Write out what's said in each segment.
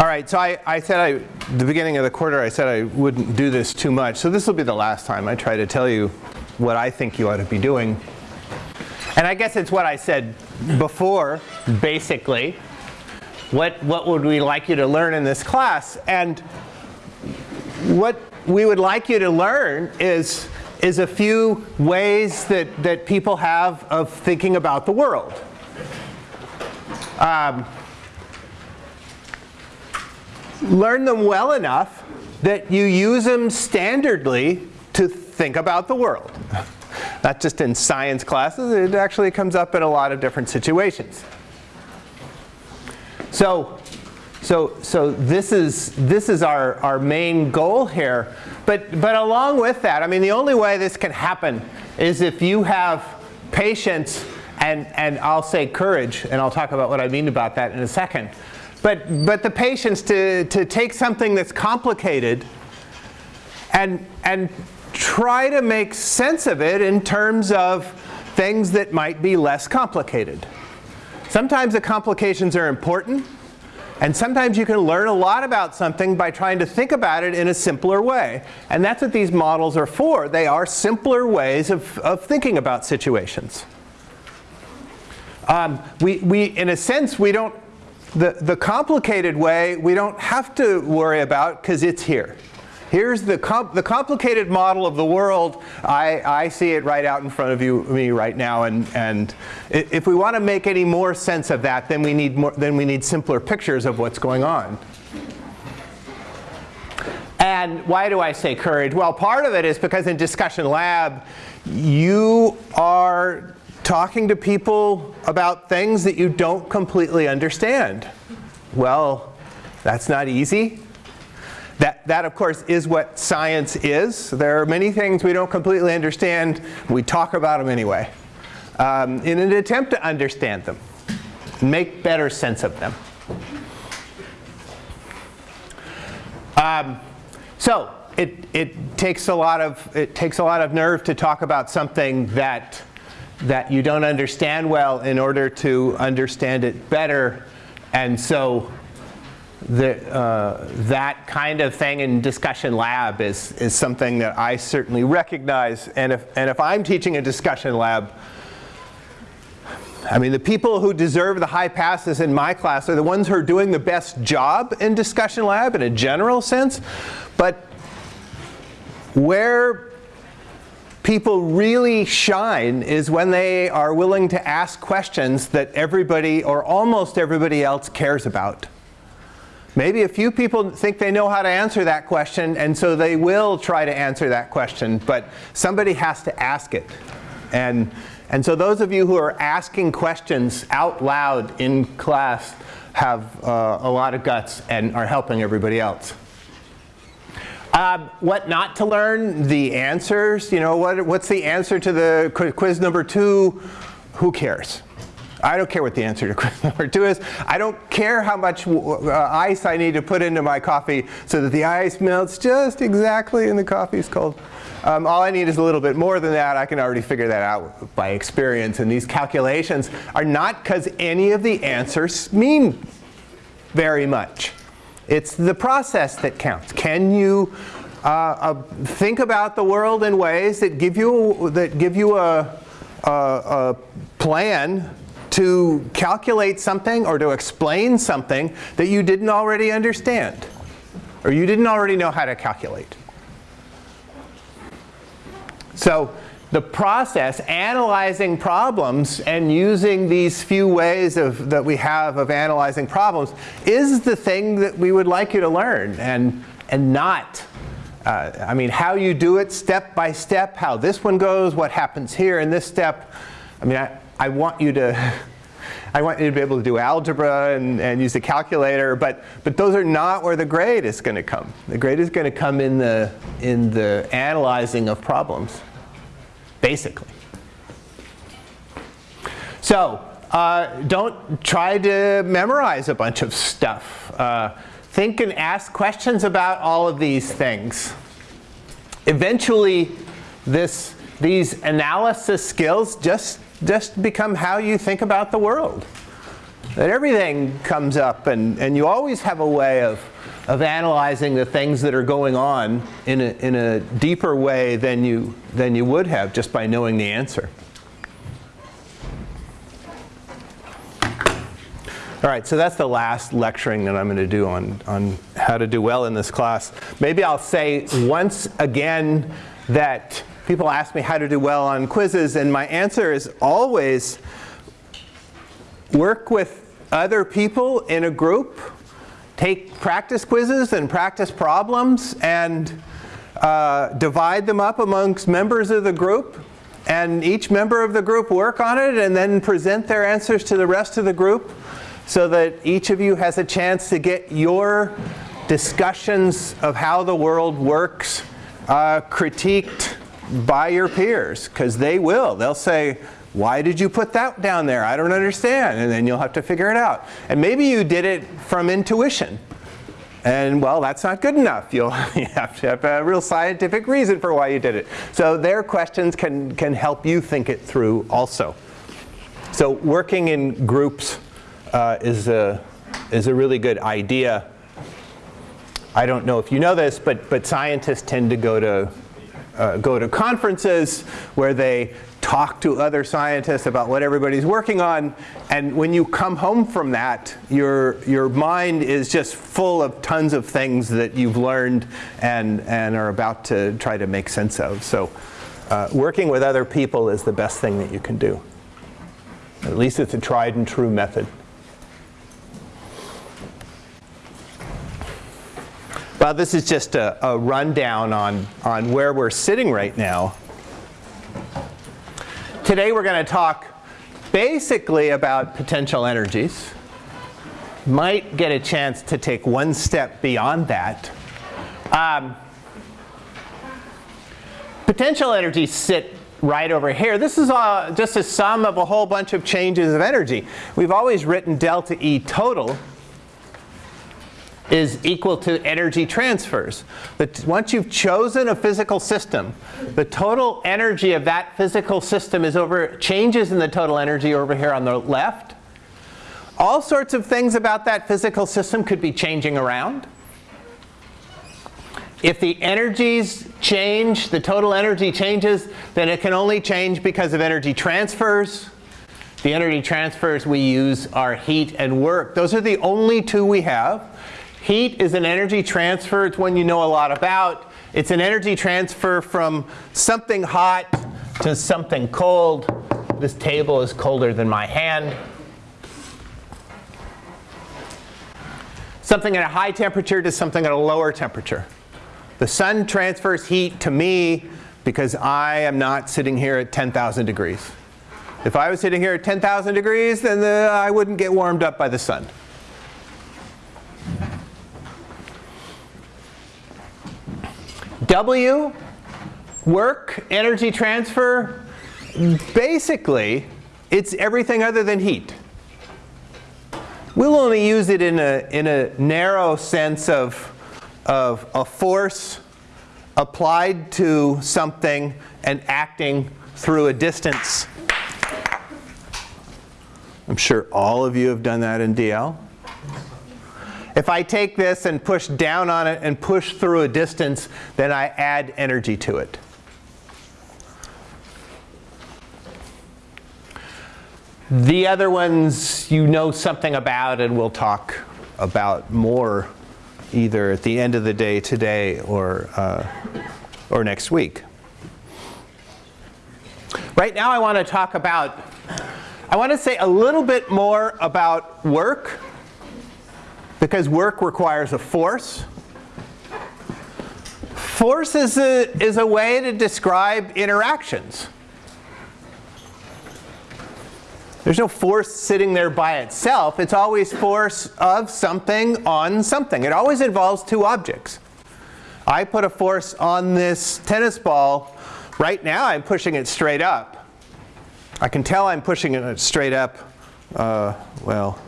All right, so I, I said I, the beginning of the quarter, I said I wouldn't do this too much. So this will be the last time I try to tell you what I think you ought to be doing. And I guess it's what I said before, basically. What, what would we like you to learn in this class? And what we would like you to learn is, is a few ways that, that people have of thinking about the world. Um, learn them well enough that you use them standardly to think about the world. Not just in science classes, it actually comes up in a lot of different situations. So, so, so this is, this is our, our main goal here. But, but along with that, I mean, the only way this can happen is if you have patience and, and I'll say courage, and I'll talk about what I mean about that in a second. But, but the patience to, to take something that's complicated and, and try to make sense of it in terms of things that might be less complicated. Sometimes the complications are important, and sometimes you can learn a lot about something by trying to think about it in a simpler way. And that's what these models are for. They are simpler ways of, of thinking about situations. Um, we, we, in a sense, we don't, the, the complicated way we don't have to worry about because it's here. Here's the, the complicated model of the world. I, I see it right out in front of you, me right now. And, and if we want to make any more sense of that, then we, need more, then we need simpler pictures of what's going on. And why do I say courage? Well, part of it is because in Discussion Lab, you are talking to people about things that you don't completely understand. Well, that's not easy. That, that, of course, is what science is. There are many things we don't completely understand. We talk about them anyway um, in an attempt to understand them, make better sense of them. Um, so it, it, takes a lot of, it takes a lot of nerve to talk about something that, that you don't understand well in order to understand it better. And so the, uh, that kind of thing in discussion lab is, is something that I certainly recognize. And if, and if I'm teaching a discussion lab, I mean, the people who deserve the high passes in my class are the ones who are doing the best job in discussion lab in a general sense. But where people really shine is when they are willing to ask questions that everybody or almost everybody else cares about. Maybe a few people think they know how to answer that question, and so they will try to answer that question, but somebody has to ask it. And, and so those of you who are asking questions out loud in class have uh, a lot of guts and are helping everybody else. Um, what not to learn? The answers. You know, what, what's the answer to the quiz number two? Who cares? I don't care what the answer to question number two is. I don't care how much uh, ice I need to put into my coffee so that the ice melts just exactly and the coffee is cold. Um, all I need is a little bit more than that. I can already figure that out by experience. And these calculations are not because any of the answers mean very much. It's the process that counts. Can you uh, uh, think about the world in ways that give you, that give you a, a, a plan to calculate something or to explain something that you didn't already understand or you didn't already know how to calculate. So the process, analyzing problems and using these few ways of, that we have of analyzing problems is the thing that we would like you to learn and, and not, uh, I mean, how you do it step by step, how this one goes, what happens here in this step. I mean, I, I want you to I want you to be able to do algebra and, and use a calculator, but, but those are not where the grade is going to come. The grade is going to come in the, in the analyzing of problems, basically. So uh, don't try to memorize a bunch of stuff. Uh, think and ask questions about all of these things. Eventually, this, these analysis skills just just become how you think about the world. that everything comes up and, and you always have a way of, of analyzing the things that are going on in a, in a deeper way than you, than you would have just by knowing the answer. All right, so that's the last lecturing that I'm going to do on, on how to do well in this class. Maybe I'll say once again that people ask me how to do well on quizzes, and my answer is always work with other people in a group, take practice quizzes and practice problems, and uh, divide them up amongst members of the group, and each member of the group work on it, and then present their answers to the rest of the group so that each of you has a chance to get your discussions of how the world works uh, critiqued by your peers, because they will. They'll say, why did you put that down there? I don't understand. And then you'll have to figure it out. And maybe you did it from intuition. And well, that's not good enough. You'll you have to have a real scientific reason for why you did it. So their questions can, can help you think it through also. So working in groups uh, is, a, is a really good idea. I don't know if you know this, but, but scientists tend to go to, uh, go to conferences where they talk to other scientists about what everybody's working on. And when you come home from that, your, your mind is just full of tons of things that you've learned and, and are about to try to make sense of. So uh, working with other people is the best thing that you can do. At least it's a tried and true method. Well, this is just a, a, rundown on, on where we're sitting right now. Today we're going to talk basically about potential energies. Might get a chance to take one step beyond that. Um, potential energies sit right over here. This is a, just a sum of a whole bunch of changes of energy. We've always written delta E total is equal to energy transfers. But once you've chosen a physical system, the total energy of that physical system is over changes in the total energy over here on the left. All sorts of things about that physical system could be changing around. If the energies change, the total energy changes, then it can only change because of energy transfers. The energy transfers we use are heat and work. Those are the only two we have. Heat is an energy transfer. It's one you know a lot about. It's an energy transfer from something hot to something cold. This table is colder than my hand. Something at a high temperature to something at a lower temperature. The sun transfers heat to me because I am not sitting here at 10,000 degrees. If I was sitting here at 10,000 degrees, then the, I wouldn't get warmed up by the sun. W, work, energy transfer, basically it's everything other than heat. We'll only use it in a, in a narrow sense of, of a force applied to something and acting through a distance. I'm sure all of you have done that in DL. If I take this and push down on it and push through a distance, then I add energy to it. The other ones you know something about and we'll talk about more either at the end of the day today or, uh, or next week. Right now I want to talk about, I want to say a little bit more about work because work requires a force. Force is a, is a way to describe interactions. There's no force sitting there by itself. It's always force of something on something. It always involves two objects. I put a force on this tennis ball. Right now I'm pushing it straight up. I can tell I'm pushing it straight up. Uh, well,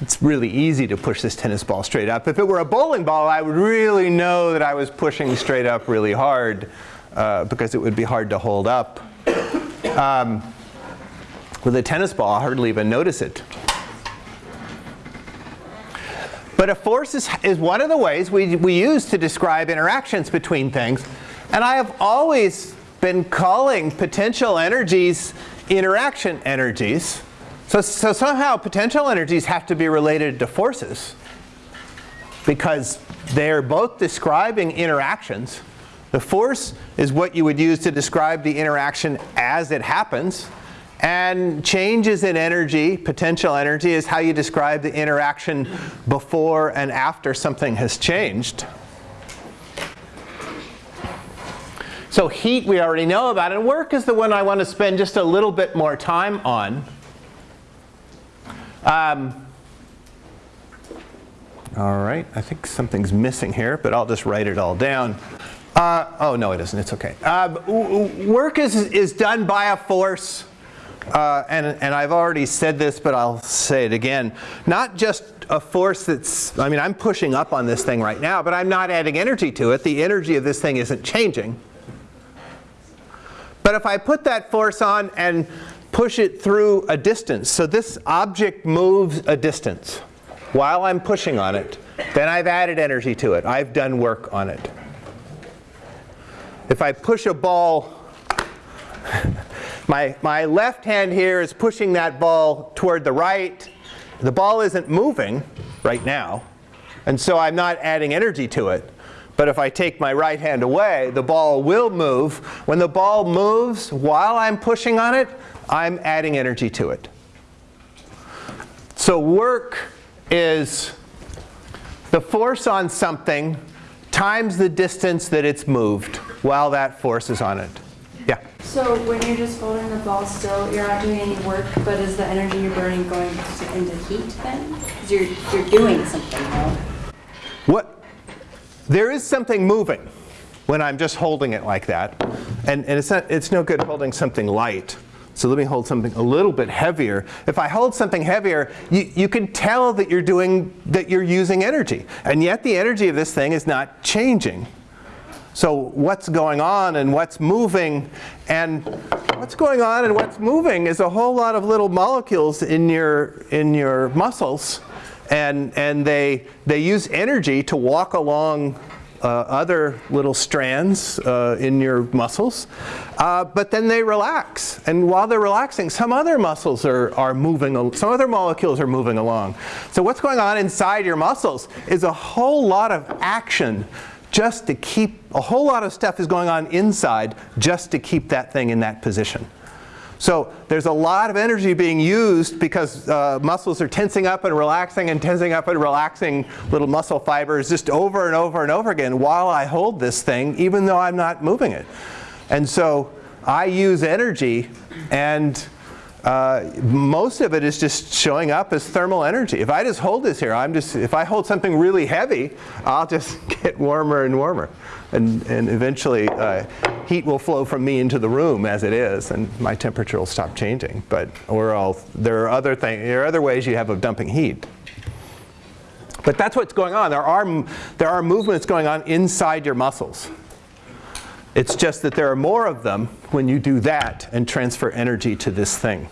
it's really easy to push this tennis ball straight up. If it were a bowling ball, I would really know that I was pushing straight up really hard uh, because it would be hard to hold up. Um, with a tennis ball, I hardly even notice it. But a force is, is one of the ways we, we use to describe interactions between things. And I have always been calling potential energies interaction energies. So, so somehow potential energies have to be related to forces because they're both describing interactions. The force is what you would use to describe the interaction as it happens. And changes in energy, potential energy, is how you describe the interaction before and after something has changed. So heat we already know about, and work is the one I want to spend just a little bit more time on. Um, all right, I think something's missing here, but I'll just write it all down. Uh, oh, no, it isn't. It's OK. Uh, work is, is done by a force. Uh, and, and I've already said this, but I'll say it again. Not just a force that's, I mean, I'm pushing up on this thing right now, but I'm not adding energy to it. The energy of this thing isn't changing. But if I put that force on and push it through a distance, so this object moves a distance while I'm pushing on it, then I've added energy to it. I've done work on it. If I push a ball, my, my left hand here is pushing that ball toward the right. The ball isn't moving right now, and so I'm not adding energy to it. But if I take my right hand away, the ball will move. When the ball moves while I'm pushing on it, I'm adding energy to it. So work is the force on something times the distance that it's moved while that force is on it. Yeah? So when you're just holding the ball still, you're not doing any work, but is the energy you're burning going into heat then? Because you're, you're doing something, no? What? There is something moving when I'm just holding it like that. And, and it's, not, it's no good holding something light. So let me hold something a little bit heavier. If I hold something heavier, you, you can tell that you're doing, that you're using energy. And yet the energy of this thing is not changing. So what's going on and what's moving and what's going on and what's moving is a whole lot of little molecules in your, in your muscles and, and they, they use energy to walk along other little strands uh, in your muscles, uh, but then they relax. And while they're relaxing, some other muscles are, are moving, some other molecules are moving along. So what's going on inside your muscles is a whole lot of action just to keep, a whole lot of stuff is going on inside just to keep that thing in that position. So there's a lot of energy being used because uh, muscles are tensing up and relaxing and tensing up and relaxing little muscle fibers just over and over and over again while I hold this thing even though I'm not moving it. And so I use energy and uh, most of it is just showing up as thermal energy. If I just hold this here, I'm just, if I hold something really heavy, I'll just get warmer and warmer. And, and eventually uh, heat will flow from me into the room as it is, and my temperature will stop changing. But we're all, there are other things, there are other ways you have of dumping heat. But that's what's going on. There are, there are movements going on inside your muscles. It's just that there are more of them when you do that and transfer energy to this thing.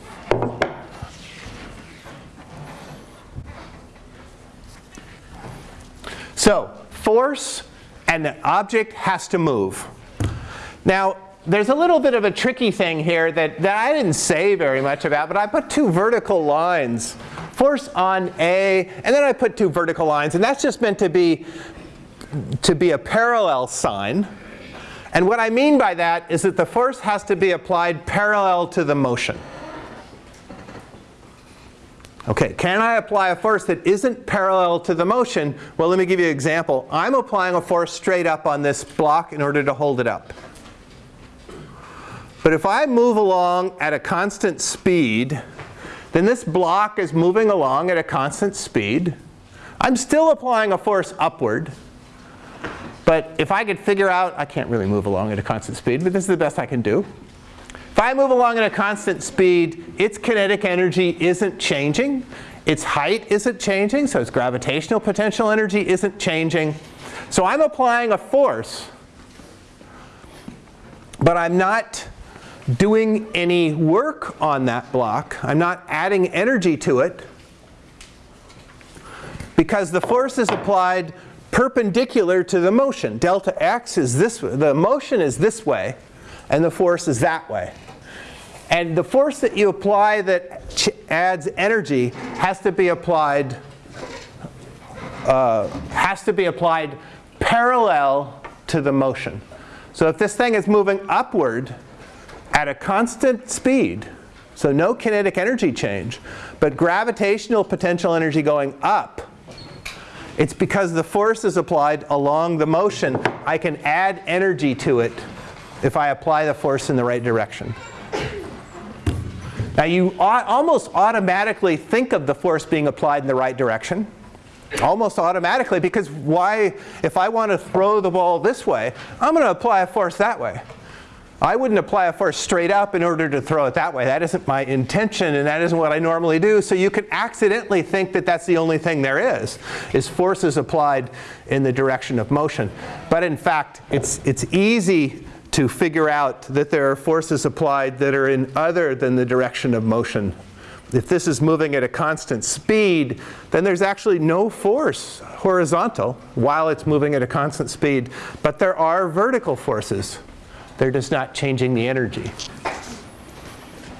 So force and the object has to move. Now, there's a little bit of a tricky thing here that, that I didn't say very much about, but I put two vertical lines. Force on A, and then I put two vertical lines, and that's just meant to be, to be a parallel sign. And what I mean by that is that the force has to be applied parallel to the motion. Okay, can I apply a force that isn't parallel to the motion? Well, let me give you an example. I'm applying a force straight up on this block in order to hold it up. But if I move along at a constant speed, then this block is moving along at a constant speed. I'm still applying a force upward. But if I could figure out, I can't really move along at a constant speed, but this is the best I can do. If I move along at a constant speed, its kinetic energy isn't changing. Its height isn't changing, so its gravitational potential energy isn't changing. So I'm applying a force, but I'm not doing any work on that block. I'm not adding energy to it. because the force is applied perpendicular to the motion. Delta x is this, the motion is this way, and the force is that way. And the force that you apply that adds energy has to be applied uh, has to be applied parallel to the motion. So if this thing is moving upward at a constant speed, so no kinetic energy change, but gravitational potential energy going up, it's because the force is applied along the motion. I can add energy to it if I apply the force in the right direction. Now you almost automatically think of the force being applied in the right direction. Almost automatically because why, if I want to throw the ball this way, I'm going to apply a force that way. I wouldn't apply a force straight up in order to throw it that way. That isn't my intention and that isn't what I normally do. So you can accidentally think that that's the only thing there is, is forces applied in the direction of motion. But in fact, it's, it's easy to figure out that there are forces applied that are in other than the direction of motion. If this is moving at a constant speed, then there's actually no force horizontal while it's moving at a constant speed. But there are vertical forces. They're just not changing the energy.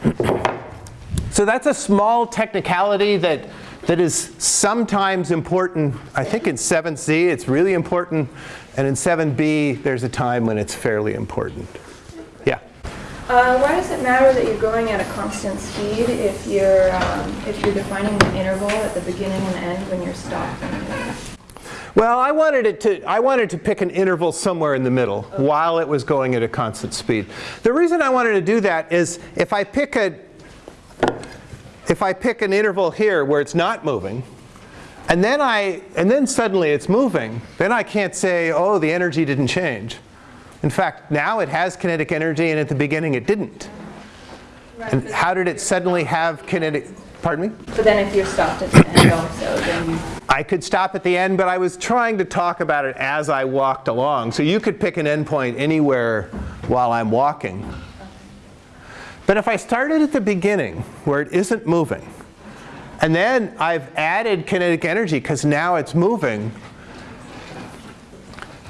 so that's a small technicality that, that is sometimes important. I think in 7c it's really important, and in 7b there's a time when it's fairly important. Yeah? Uh, why does it matter that you're going at a constant speed if you're um, if you're defining an interval at the beginning and end when you're stopping? Well, I wanted it to I wanted to pick an interval somewhere in the middle while it was going at a constant speed. The reason I wanted to do that is if I pick a if I pick an interval here where it's not moving, and then I and then suddenly it's moving, then I can't say, "Oh, the energy didn't change." In fact, now it has kinetic energy and at the beginning it didn't. And how did it suddenly have kinetic Pardon me? But then if you're stopped at the end also, then I could stop at the end, but I was trying to talk about it as I walked along. So you could pick an endpoint anywhere while I'm walking. But if I started at the beginning where it isn't moving, and then I've added kinetic energy because now it's moving,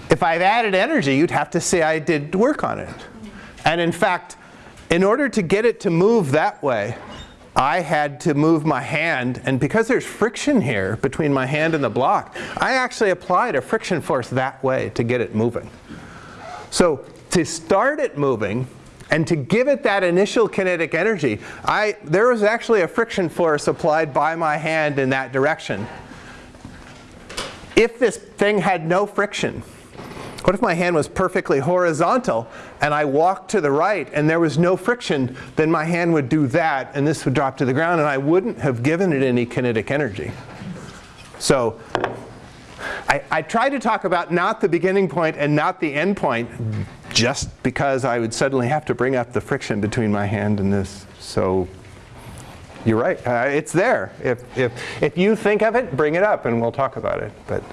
if I've added energy, you'd have to say I did work on it. And in fact, in order to get it to move that way, I had to move my hand, and because there's friction here between my hand and the block, I actually applied a friction force that way to get it moving. So to start it moving, and to give it that initial kinetic energy, I, there was actually a friction force applied by my hand in that direction. If this thing had no friction, what if my hand was perfectly horizontal and I walked to the right and there was no friction, then my hand would do that and this would drop to the ground and I wouldn't have given it any kinetic energy. So I, I try to talk about not the beginning point and not the end point just because I would suddenly have to bring up the friction between my hand and this. So you're right, uh, it's there. If, if, if you think of it, bring it up and we'll talk about it. But